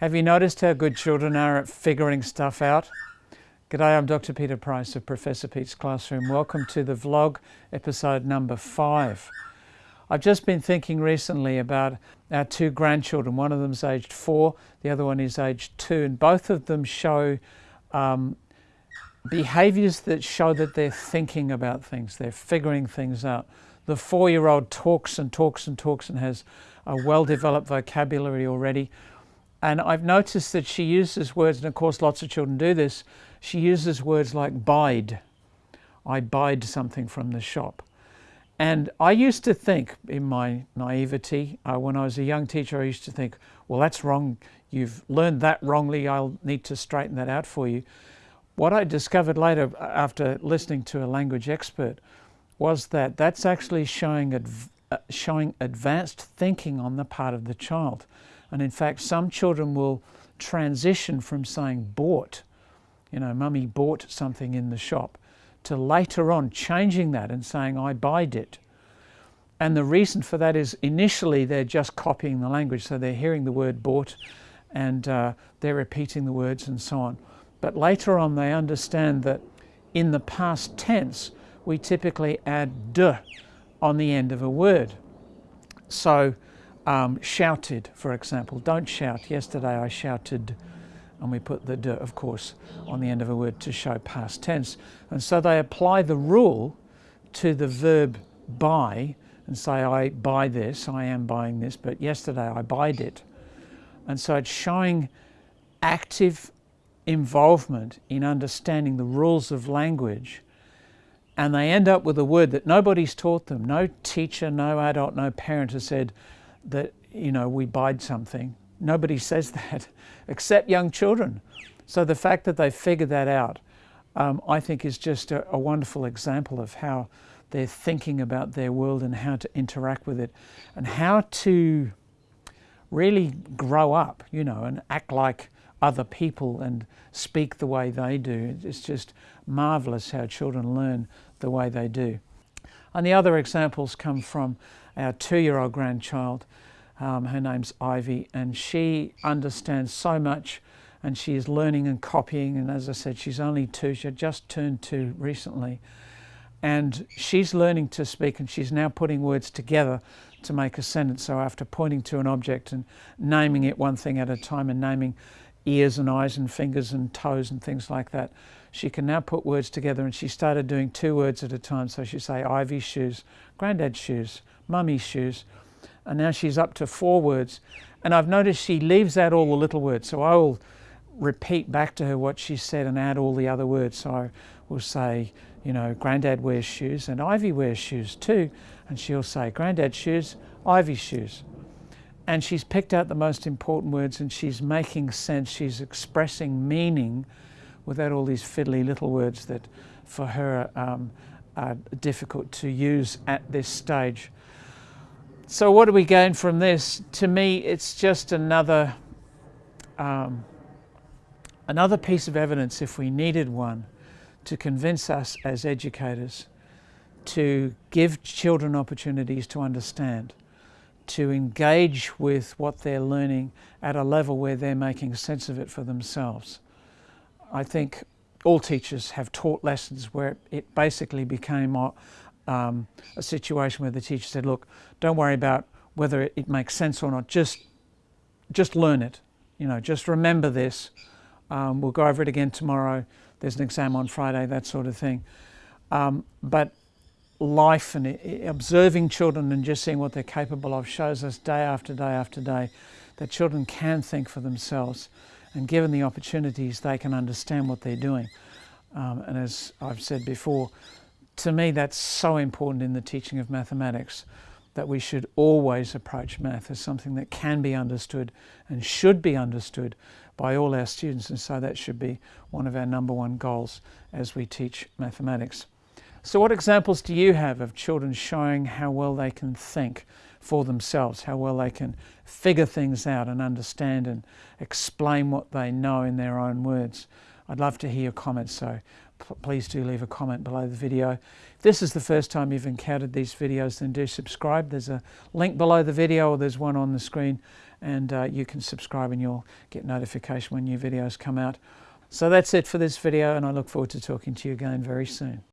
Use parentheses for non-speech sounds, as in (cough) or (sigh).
Have you noticed how good children are at figuring stuff out? G'day, I'm Dr. Peter Price of Professor Pete's Classroom. Welcome to the vlog, episode number five. I've just been thinking recently about our two grandchildren. One of them's aged four, the other one is aged two, and both of them show um, behaviors that show that they're thinking about things, they're figuring things out. The four-year-old talks and talks and talks and has a well-developed vocabulary already. And I've noticed that she uses words, and of course lots of children do this, she uses words like bide. I bide something from the shop. And I used to think, in my naivety, uh, when I was a young teacher, I used to think, well, that's wrong. You've learned that wrongly. I'll need to straighten that out for you. What I discovered later, uh, after listening to a language expert, was that that's actually showing, uh, showing advanced thinking on the part of the child. And in fact, some children will transition from saying bought, you know, mummy bought something in the shop, to later on changing that and saying, I buyed it. And the reason for that is initially they're just copying the language, so they're hearing the word bought and uh, they're repeating the words and so on. But later on they understand that in the past tense, we typically add d on the end of a word. So um, shouted, for example. Don't shout. Yesterday I shouted, and we put the de, of course, on the end of a word to show past tense. And so they apply the rule to the verb buy and say, I buy this, I am buying this, but yesterday I buyed it. And so it's showing active involvement in understanding the rules of language and they end up with a word that nobody's taught them. No teacher, no adult, no parent has said, that, you know, we bide something. Nobody says (laughs) that except young children. So the fact that they figured that out, um, I think is just a, a wonderful example of how they're thinking about their world and how to interact with it and how to really grow up, you know, and act like other people and speak the way they do. It's just marvelous how children learn the way they do. And the other examples come from our two-year-old grandchild. Um, her name's Ivy, and she understands so much and she is learning and copying. And as I said, she's only two. She just turned two recently. And she's learning to speak and she's now putting words together to make a sentence. So after pointing to an object and naming it one thing at a time and naming ears and eyes and fingers and toes and things like that, she can now put words together and she started doing two words at a time. So she'd say Ivy's shoes, granddad's shoes, mummy's shoes. And now she's up to four words. And I've noticed she leaves out all the little words. So I will repeat back to her what she said and add all the other words. So I will say, you know, granddad wears shoes and Ivy wears shoes too. And she'll say, granddad's shoes, Ivy's shoes. And she's picked out the most important words and she's making sense. She's expressing meaning without all these fiddly little words that for her um, are difficult to use at this stage. So what do we gain from this? To me, it's just another, um, another piece of evidence, if we needed one, to convince us as educators to give children opportunities to understand, to engage with what they're learning at a level where they're making sense of it for themselves. I think all teachers have taught lessons where it basically became a, um, a situation where the teacher said, look, don't worry about whether it, it, makes sense or not, just, just learn it. You know, just remember this. Um, we'll go over it again tomorrow. There's an exam on Friday, that sort of thing. Um, but life and observing children and just seeing what they're capable of shows us day after day after day that children can think for themselves and given the opportunities they can understand what they're doing. Um, and as I've said before, to me that's so important in the teaching of mathematics that we should always approach math as something that can be understood and should be understood by all our students and so that should be one of our number one goals as we teach mathematics. So what examples do you have of children showing how well they can think for themselves, how well they can figure things out and understand and explain what they know in their own words? I'd love to hear your comments, so please do leave a comment below the video. If this is the first time you've encountered these videos, then do subscribe. There's a link below the video or there's one on the screen and uh, you can subscribe and you'll get notification when new videos come out. So that's it for this video and I look forward to talking to you again very soon.